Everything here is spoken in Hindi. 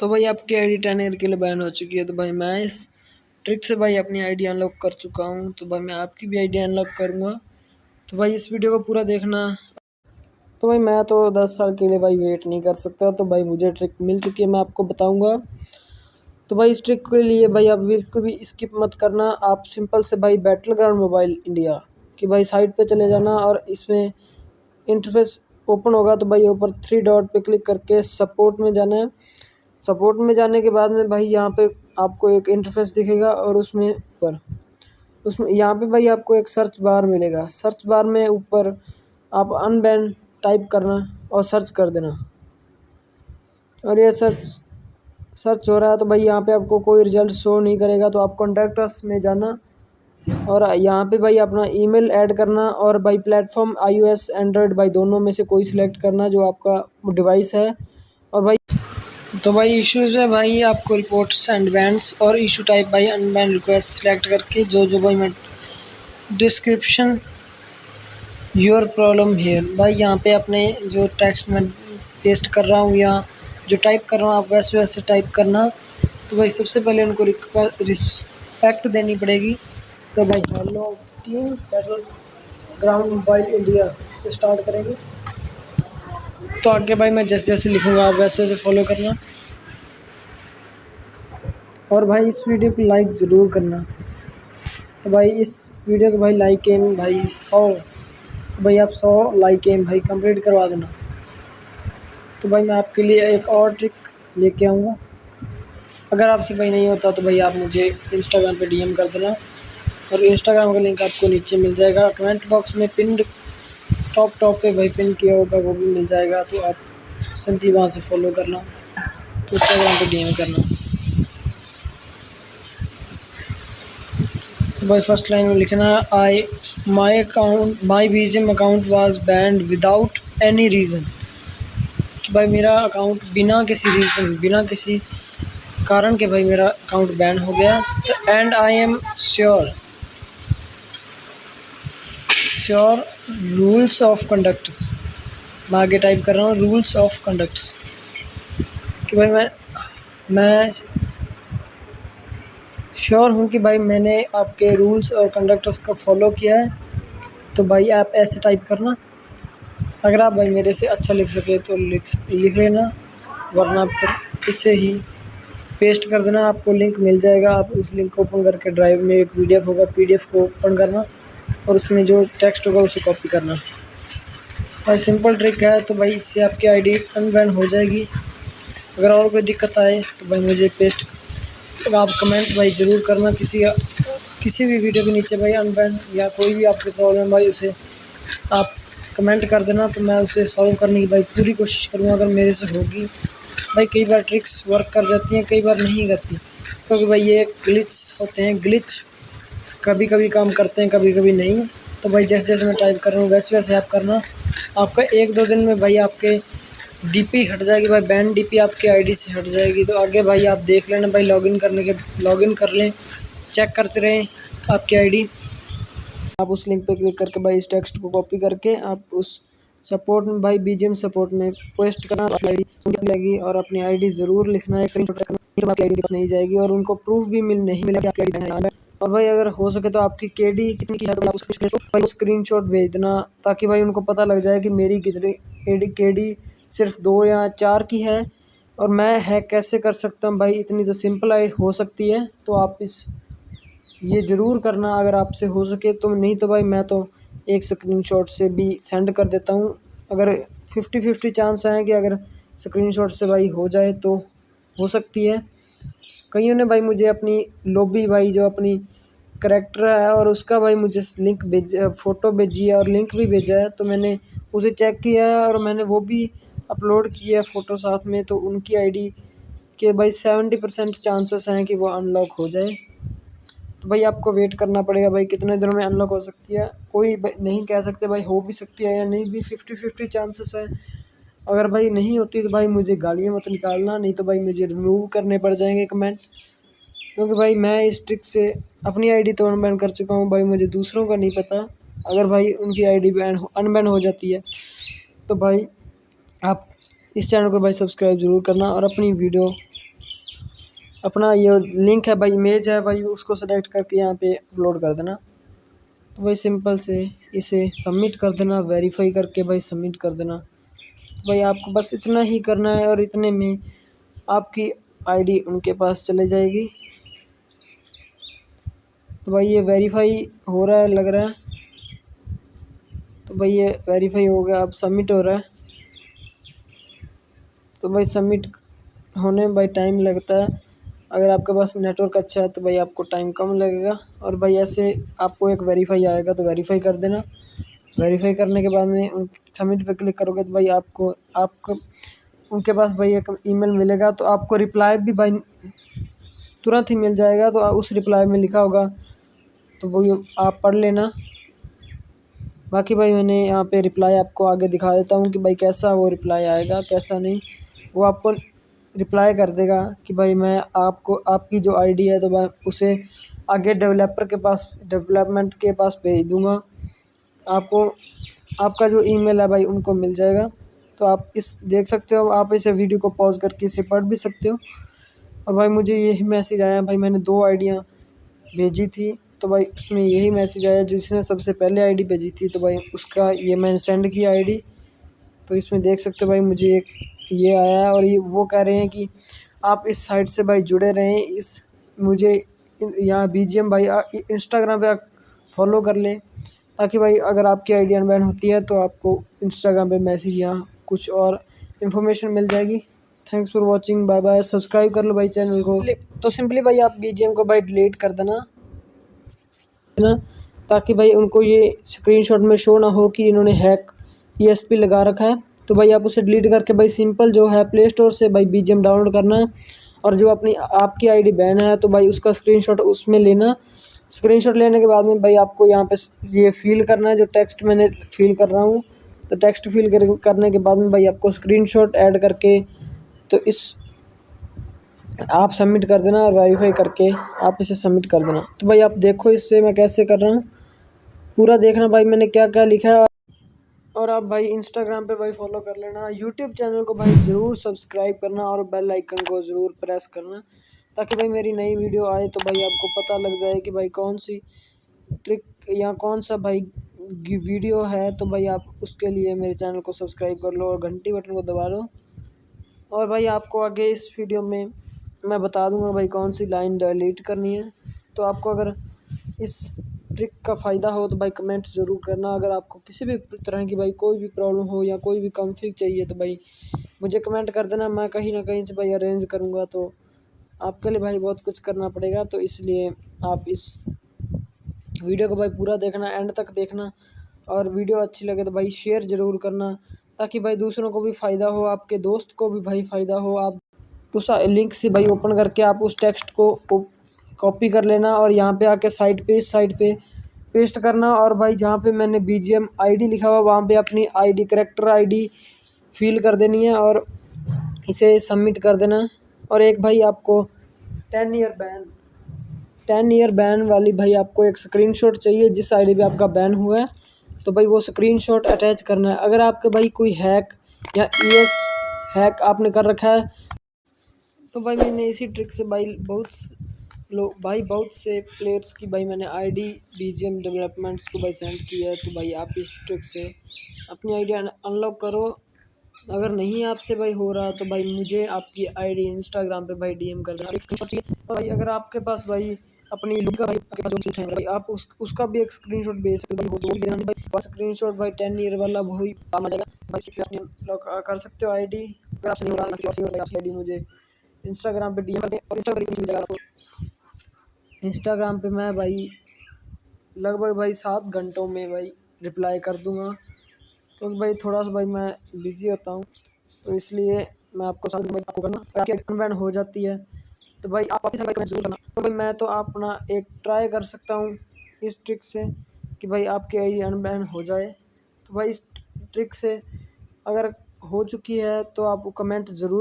तो भाई आपकी आईडी टेन ईयर के लिए बैन हो चुकी है तो भाई मैं इस ट्रिक से भाई अपनी आईडी अनलॉक कर चुका हूँ तो भाई मैं आपकी भी आईडी अनलॉक करूँगा। तो भाई इस वीडियो को पूरा देखना। तो भाई मैं तो दस साल के लिए भाई वेट नहीं कर सकता तो भाई मुझे ट्रिक मिल चुकी है, मैं आपको बताऊँगा। तो भाई इस ट्रिक के लिए भाई आप बिल्कुल भी स्किप मत करना, आप सिंपल से भाई बैटल ग्राउंड मोबाइल इंडिया कि भाई साइट पे चले जाना और इसमें इंटरफेस ओपन होगा तो भाई ऊपर थ्री डॉट पे क्लिक करके सपोर्ट में जाना। है सपोर्ट में जाने के बाद में भाई यहाँ पे आपको एक इंटरफेस दिखेगा और उसमें ऊपर उसमें यहाँ पे भाई आपको एक सर्च बार मिलेगा। सर्च बार में ऊपर आप अनबैन टाइप करना और सर्च कर देना। और ये सर्च सर्च हो रहा है तो भाई यहाँ पे आपको कोई रिज़ल्ट शो नहीं करेगा तो आप कॉन्टैक्टस में जाना और यहाँ पे भाई अपना ईमेल ऐड करना और भाई प्लेटफॉर्म आईओएस एंड्रॉयड भाई दोनों में से कोई सिलेक्ट करना जो आपका डिवाइस है। तो भाई इश्यूज़ है भाई, आपको रिपोर्ट्स एंड बैंड्स और इशू टाइप भाई अनबैंड रिक्वेस्ट सेलेक्ट करके जो जो भाई मैं डिस्क्रिप्शन योर प्रॉब्लम हेयर भाई यहाँ पे अपने जो टेक्स्ट में पेस्ट कर रहा हूँ या जो टाइप कर रहा हूँ, आप वैसे वैसे टाइप करना। तो भाई सबसे पहले उनको रिस्पेक्ट देनी पड़ेगी। तो भाई hello team battle ground mobile India से स्टार्ट करेंगे। तो आगे भाई मैं जैसे जैसे लिखूँगा आप वैसे वैसे फॉलो करना। और भाई इस वीडियो को लाइक ज़रूर करना। तो भाई इस वीडियो को भाई लाइक एम भाई सौ तो भाई आप सौ लाइक एम भाई कंप्लीट करवा देना। तो भाई मैं आपके लिए एक और ट्रिक लेके आऊँगा। अगर आपसे भाई नहीं होता तो भाई आप मुझे इंस्टाग्राम पे डीएम कर देना। और इंस्टाग्राम का लिंक आपको नीचे मिल जाएगा। कमेंट बॉक्स में पिंड टॉप टॉप पे भाई पिन किया होगा, वो भी मिल जाएगा। तो आप सिंपली वहाँ से फॉलो करना। इंस्टाग्राम पे डीएम करना। तो भाई फ़र्स्ट लाइन में लिखना है I my account my BGM account was banned without any reason भाई मेरा अकाउंट बिना किसी रीज़न बिना किसी कारण के भाई मेरा अकाउंट बैन हो गया। And I am sure sure rules of conducts. मैं आगे टाइप कर रहा हूँ, रूल्स ऑफ़ कंडक्ट्स। कि भाई मैं मैं श्योर हूँ कि भाई मैंने आपके रूल्स और कंडक्टर्स को फॉलो किया है तो भाई आप ऐसे टाइप करना। अगर आप भाई मेरे से अच्छा लिख सके तो लिख लिख लेना, वरना फिर इससे ही पेस्ट कर देना, आपको लिंक मिल जाएगा। आप उस लिंक को ओपन करके ड्राइव में एक पीडीएफ होगा, पीडीएफ को ओपन करना। और उसमें जो टेक्स्ट होगा उसे कॉपी करना। भाई सिंपल ट्रिक है तो भाई इससे आपकी आईडी अनबैन हो जाएगी। अगर और कोई दिक्कत आए तो भाई मुझे पेस्ट तो आप कमेंट भाई ज़रूर करना, किसी किसी भी वीडियो के नीचे भाई अनबैन या कोई भी आपकी प्रॉब्लम भाई उसे आप कमेंट कर देना तो मैं उसे सॉल्व करने की भाई पूरी कोशिश करूँगा, अगर मेरे से होगी। भाई, कई बार ट्रिक्स वर्क कर जाती हैं, कई बार नहीं करती। क्योंकि भाई ये ग्लिच होते हैं ग्लिच कभी कभी काम करते हैं कभी कभी नहीं। तो भाई जैसे जैसे मैं टाइप कर रहा हूँ, वैसे वैसे आप करना। आपका एक दो दिन में भाई आपके डीपी हट जाएगी, भाई बैंड डीपी आपकी आईडी से हट जाएगी। तो आगे भाई आप देख लेना भाई लॉगिन करने के लॉगिन कर लें चेक करते रहें आपकी आईडी आप उस लिंक पे क्लिक करके भाई इस टेक्स्ट को कॉपी करके आप उस सपोर्ट में, भाई बीजीएम सपोर्ट में पोस्ट करना आईडी लगेगी और अपनी आईडी ज़रूर लिखना है। तो नहीं जाएगी और उनको प्रूफ भी मिल, नहीं मिलेगा आपकी और भाई, अगर हो सके तो आपकी के डी कितनी की है तो उसको तो भाई स्क्रीन शॉट भेज देना ताकि भाई उनको पता लग जाए कि मेरी कितनी के डी सिर्फ़ दो या चार की है। और मैं हैक कैसे कर सकता हूँ? भाई, इतनी तो सिंपल आई हो सकती है तो आप इस, ये ज़रूर करना अगर आपसे हो सके तो। नहीं तो भाई, मैं तो एक स्क्रीनशॉट से भी सेंड कर देता हूँ। अगर फिफ्टी फिफ्टी चांस हैं कि अगर स्क्रीनशॉट से भाई हो जाए तो हो सकती है। कईयों ने भाई मुझे अपनी लॉबी भाई जो अपनी करेक्टर है और उसका भाई मुझे लिंक भेज फ़ोटो भेजी है और लिंक भी भेजा है तो मैंने उसे चेक किया है और मैंने वो भी अपलोड किया है फ़ोटो साथ में तो उनकी आईडी के भाई सेवेंटी परसेंट चांसेस हैं कि वो अनलॉक हो जाए। तो भाई आपको वेट करना पड़ेगा भाई, कितने दिनों में अनलॉक हो सकती है, कोई नहीं कह सकते भाई, हो भी सकती है या नहीं भी फिफ्टी फिफ्टी चांसेस है। अगर भाई नहीं होती तो भाई मुझे गालियाँ मत निकालना, नहीं तो भाई मुझे रिमूव करने पड़ जाएँगे कमेंट क्योंकि भाई मैं इस ट्रिक से अपनी आईडी तो अनबैन कर चुका हूँ, भाई मुझे दूसरों का नहीं पता। अगर भाई उनकी आईडी बैन अनबैन हो जाती है तो भाई आप इस चैनल को भाई सब्सक्राइब ज़रूर करना और अपनी वीडियो अपना ये लिंक है भाई इमेज है भाई, उसको सेलेक्ट करके यहाँ पे अपलोड कर देना। तो भाई सिंपल से इसे सबमिट कर देना वेरीफाई करके भाई सबमिट कर देना। भाई आपको बस इतना ही करना है और इतने में आपकी आईडी उनके पास चले जाएगी। तो भाई ये वेरीफाई हो रहा है, लग रहा है। तो भाई ये वेरीफाई हो गया, अब सबमिट हो रहा है। तो भाई सबमिट होने में भाई टाइम लगता है। अगर आपके पास नेटवर्क अच्छा है तो भाई आपको टाइम कम लगेगा। और भाई ऐसे आपको एक वेरीफाई आएगा तो वेरीफाई कर देना। वेरीफाई करने के बाद में सबमिट पे क्लिक करोगे तो भाई आपको आपको, उनके पास भाई एक ईमेल मिलेगा तो आपको रिप्लाई भी भाई तुरंत ही मिल जाएगा तो उस रिप्लाई में लिखा होगा तो वो आप पढ़ लेना। बाकी भाई मैंने यहाँ पे रिप्लाई आपको आगे दिखा देता हूँ कि भाई कैसा वो रिप्लाई आएगा, कैसा नहीं। वो आपको रिप्लाई कर देगा कि भाई मैं आपको, आपकी जो आईडी है तो मैं उसे आगे डेवलपर के पास डेवलपमेंट के पास भेज दूँगा। आपको, आपका जो ईमेल है भाई, उनको मिल जाएगा। तो आप इस, देख सकते हो, आप इसे वीडियो को पॉज करके इसे पढ़ भी सकते हो। और भाई, मुझे यही मैसेज आया, भाई, मैंने दो आइडियाँ भेजी थी। तो भाई, उसमें यही मैसेज आया जिसने सबसे पहले आईडी भेजी थी तो भाई, उसका ये मैंने सेंड किया आईडी। तो इसमें देख सकते हो भाई, मुझे एक, ये आया है, और ये, वो कह रहे हैं कि आप इस साइट से भाई जुड़े रहें, इस, मुझे यहाँ बी भाई इंस्टाग्राम पे फॉलो कर लें। ताकि भाई अगर आपकी आई डी अनबैन होती है तो आपको इंस्टाग्राम पे मैसेज या कुछ और इन्फॉर्मेशन मिल जाएगी। Thanks for watching bye bye subscribe कर लो भाई चैनल को। तो सिंपली भाई आप बी को भाई डिलीट कर देना। है ना? ताकि भाई उनको ये स्क्रीनशॉट में शो ना हो कि इन्होंने हैक ईएसपी लगा रखा है। तो भाई आप उसे डिलीट करके भाई सिंपल जो है प्ले स्टोर से भाई बी डाउनलोड करना। है और जो अपनी आपकी आईडी बैन है तो भाई उसका स्क्रीनशॉट उसमें लेना। स्क्रीनशॉट लेने के बाद में भाई आपको यहाँ पे ये फिल करना है जो टेक्स्ट मैंने फिल कर रहा हूँ। तो टेक्स्ट फिल कर, करने के बाद में भाई आपको स्क्रीनशॉट ऐड करके तो इस आप सबमिट कर देना और वेरीफाई करके आप इसे सबमिट कर देना। तो भाई आप देखो इससे मैं कैसे कर रहा हूँ। पूरा देखना भाई मैंने क्या क्या लिखा है। और आप भाई इंस्टाग्राम पे भाई फॉलो कर लेना। यूट्यूब चैनल को भाई ज़रूर सब्सक्राइब करना और बेल आइकन को ज़रूर प्रेस करना। ताकि भाई मेरी नई वीडियो आए तो भाई आपको पता लग जाए कि भाई कौन सी ट्रिक या कौन सा भाई वीडियो है तो भाई आप उसके लिए मेरे चैनल को सब्सक्राइब कर लो और घंटी बटन को दबा लो। और भाई आपको आगे इस वीडियो में मैं बता दूँगा भाई कौन सी लाइन डिलीट करनी है। तो आपको अगर इस ट्रिक का फ़ायदा हो तो भाई कमेंट ज़रूर करना। अगर आपको किसी भी तरह की भाई कोई भी प्रॉब्लम हो या कोई भी कॉन्फ़िग चाहिए तो भाई मुझे कमेंट कर देना। मैं कहीं ना कहीं से भाई अरेंज करूँगा तो आपके लिए भाई बहुत कुछ करना पड़ेगा तो इसलिए आप इस वीडियो को भाई पूरा देखना एंड तक देखना और वीडियो अच्छी लगे तो भाई शेयर ज़रूर करना ताकि भाई दूसरों को भी फ़ायदा हो, आपके दोस्त को भी भाई फ़ायदा हो। आप उस लिंक से भाई ओपन करके आप उस टेक्स्ट को कॉपी कर लेना और यहाँ पे आके साइड पे इस साइड पे पेस्ट करना और भाई जहाँ पे मैंने B G M I D लिखा हुआ, वहाँ पे अपनी I D character I D fill कर देनी है और इसे सबमिट कर देना। और एक भाई आपको ten year ban ten year ban वाली भाई आपको एक स्क्रीनशॉट चाहिए, जिस आईडी पे आपका बैन हुआ है तो भाई वो स्क्रीनशॉट अटैच करना है। अगर आपके भाई कोई हैक या ई एस हैक आपने कर रखा है तो भाई मैंने इसी ट्रिक से भाई बहुत लोग भाई बहुत से प्लेयर्स की भाई मैंने आईडी बीजीएम डेवलपमेंट्स को भाई सेंड किया है तो भाई आप इस ट्रिक से अपनी आईडी अनलॉक करो। अगर नहीं आपसे भाई हो रहा तो भाई मुझे आपकी आईडी इंस्टाग्राम पे भाई डीएम कर देना। चाहिए। भाई अगर आपके पास भाई अपनी लुक का भाई आपके पास है, भाई आप उस, उसका भी एक स्क्रीनशॉट भेज सकते हो भाई भी भाई स्क्रीनशॉट भाई टेन ईयर वाला वही काम आ जाएगा। भाई अपनी कर सकते हो आईडी अगर आपसे नहीं हो रहा आई डी मुझे इंस्टाग्राम पे डीएम कर दें। और इंस्टाग्राम पे आपको इंस्टाग्राम मैं भाई लगभग भाई सात घंटों में भाई रिप्लाई कर दूँगा। क्योंकि भाई थोड़ा सा भाई मैं बिज़ी होता हूँ तो इसलिए मैं आपको साथ अनबैन हो जाती है। तो भाई आप ज़रूर करना। तो भाई मैं तो अपना एक ट्राई कर सकता हूँ इस ट्रिक से कि भाई आपके आई अनबैन हो जाए। तो भाई इस ट्रिक से अगर हो चुकी है तो आप कमेंट ज़रूर